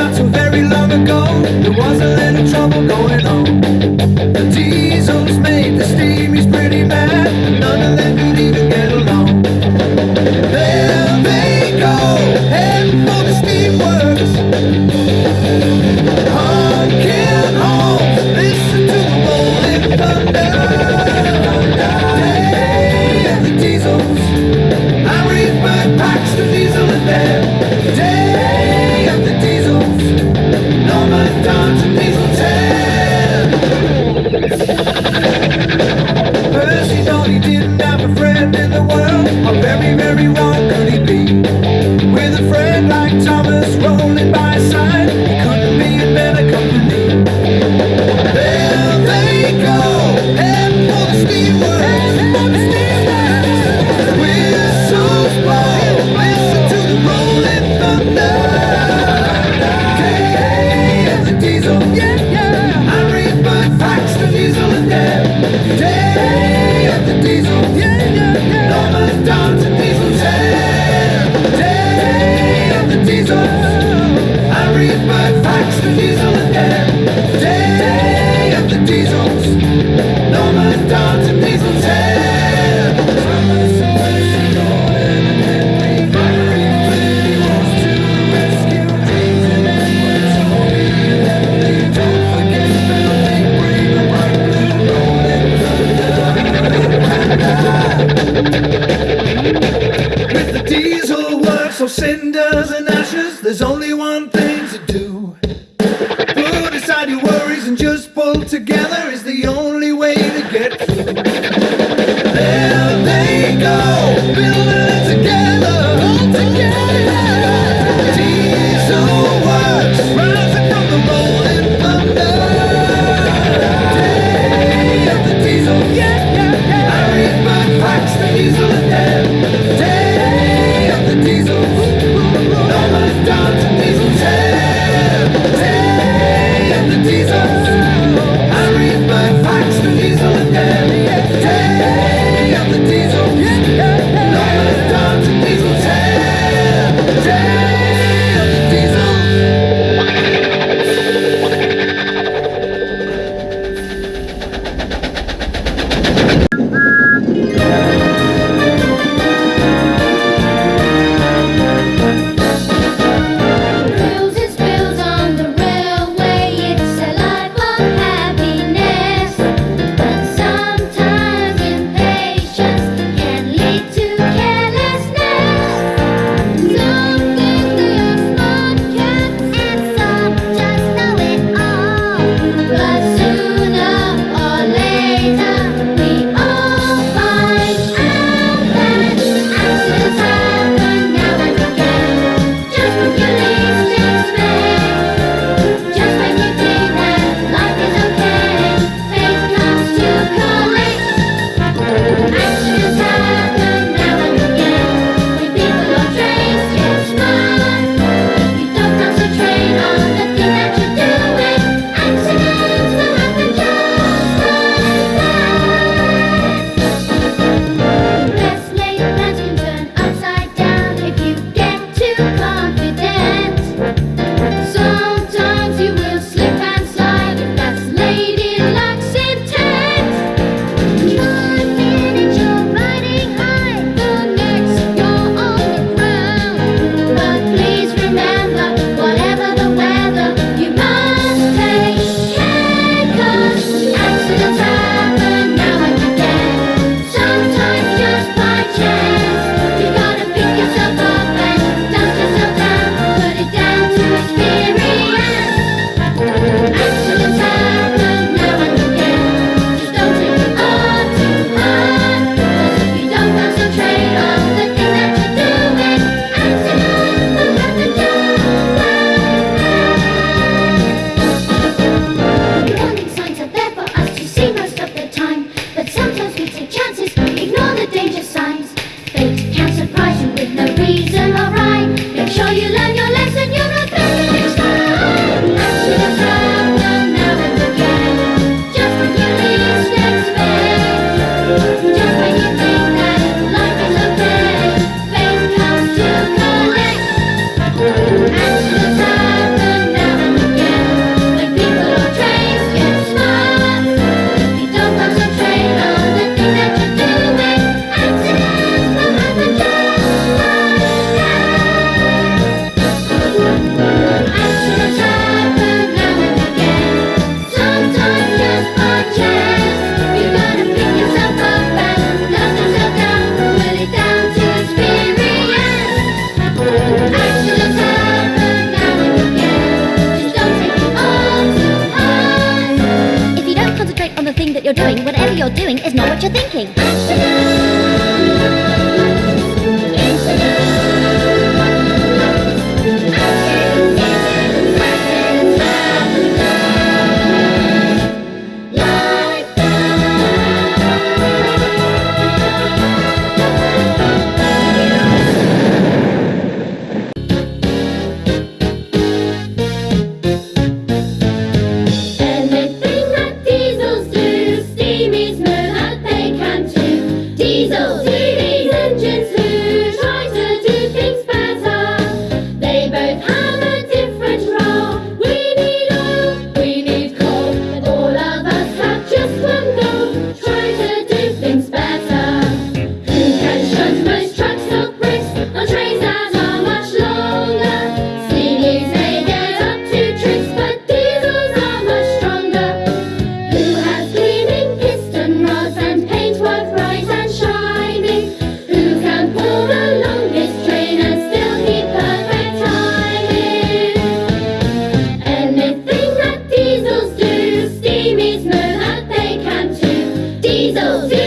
not so very long ago. There was a little trouble going on. The D's Sophie!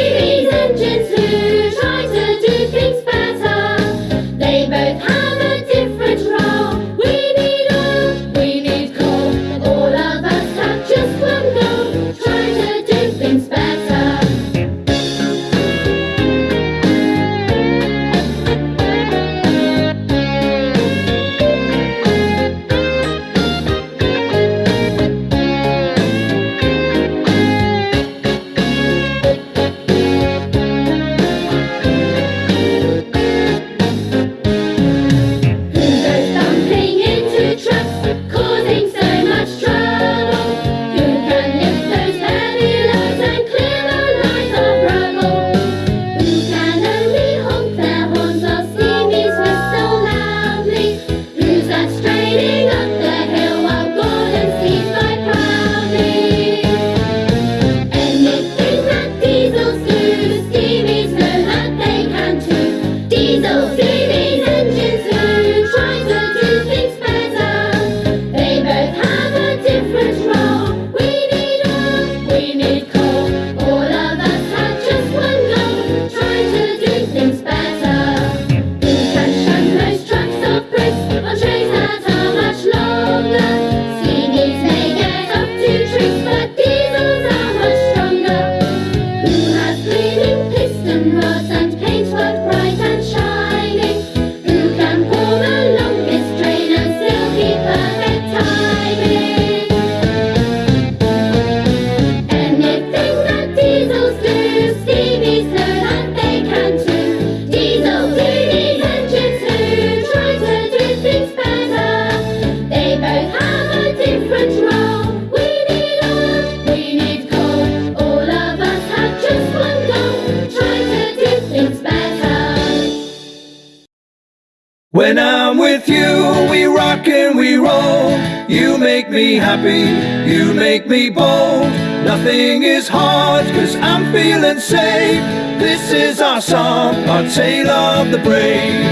Can we roll. You make me happy, you make me bold. Nothing is hard, cause I'm feeling safe. This is our song, our tale of the brave.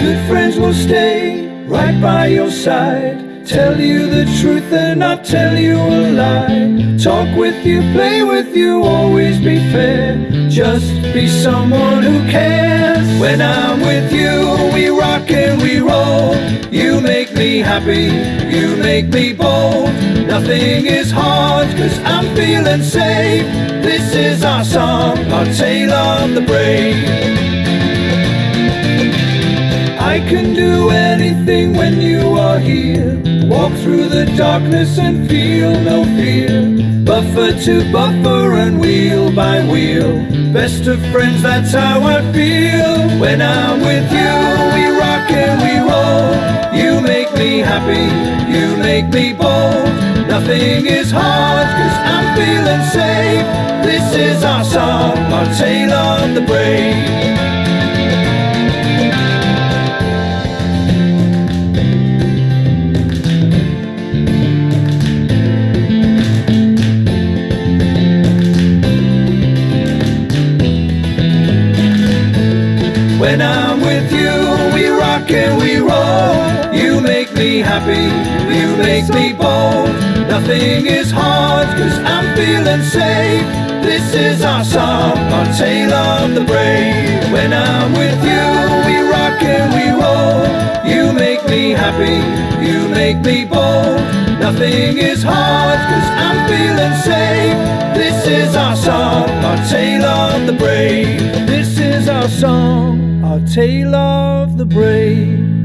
Good friends will stay right by your side. Tell you the truth and not tell you a lie. Talk with you, play with you, always be fair. Just be someone who cares. When I'm with you, we rock and we roll. You make me happy, you make me bold. Nothing is hard, cause I'm feeling safe. This is our song, our tale of the brave. I can do anything when you are here. Walk through the darkness and feel no fear. Buffer to buffer and wheel by wheel. Best of friends, that's how I feel. When I'm with you, we rock and we roll. You make me happy, you make me bold. Nothing is hard, cause I'm feeling safe. This is our song, our tale of the brave happy, you make me bold. Nothing is hard, cause I'm feeling safe. This is our song, our tale of the brave. When I'm with you, we rock and we roll. You make me happy, you make me bold. Nothing is hard, cause I'm feeling safe. This is our song, our tale of the brave. This is our song, our tale of the brave.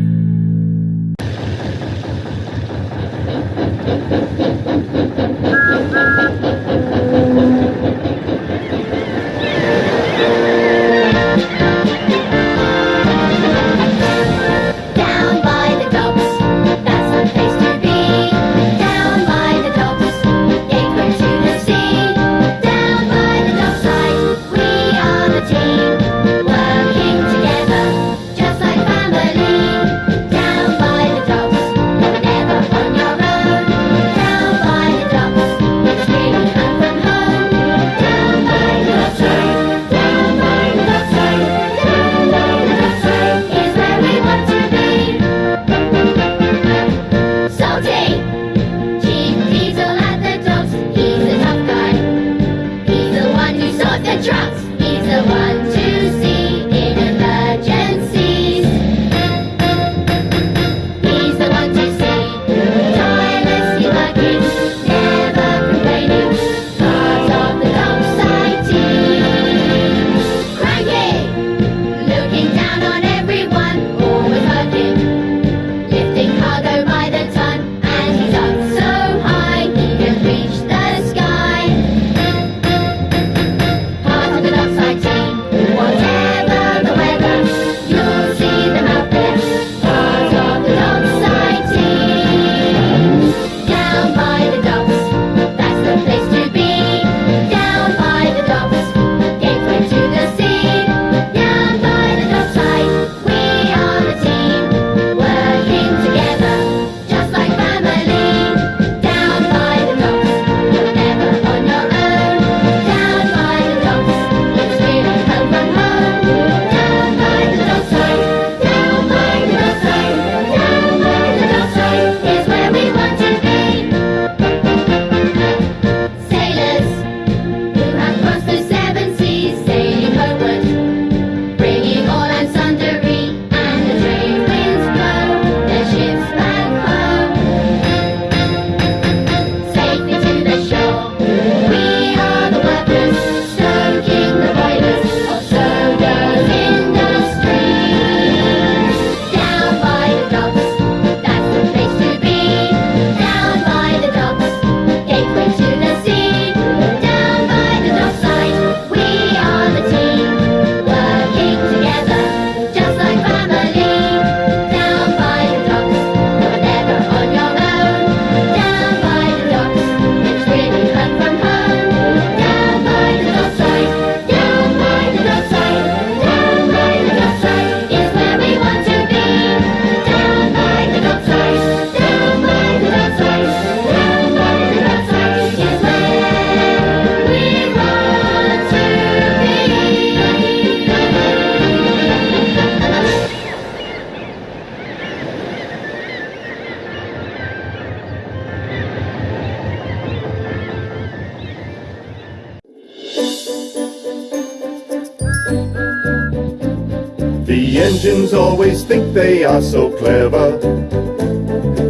Engines always think they are so clever,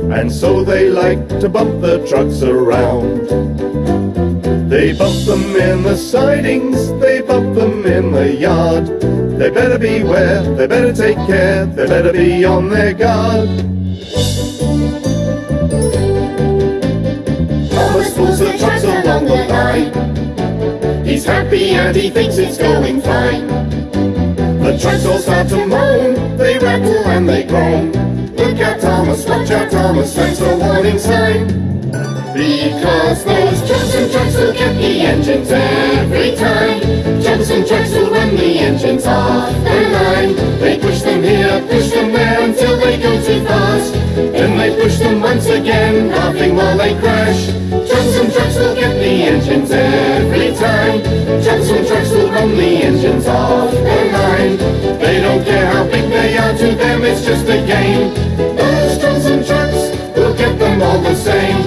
and so they like to bump the trucks around. They bump them in the sidings, they bump them in the yard. They better beware, they better take care, they better be on their guard. Thomas pulls the trucks along the line. He's happy and he thinks it's going fine. The trucks all start to moan, they rattle and they groan. Look out Thomas, watch out Thomas, that's a warning sign. Because those troublesome trucks will get the engines every time. Troublesome trucks will run the engines off the line. They push them here, push them there until they go too fast. Then they push them once again, laughing while they crash. Troublesome trucks will get the engines every time. Troublesome trucks will run the engines off to them it's just a game. Those drums and trucks We'll get them all the same.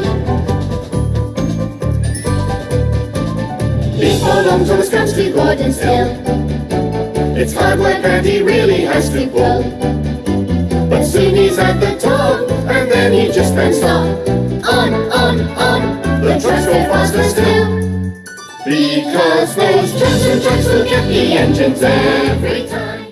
He belongs on his country board and still. It's hard work and he really has to pull. But soon he's at the top And then he just can't stop On, on, on The trucks go faster still. Because those trucks and trucks will get the engines every time.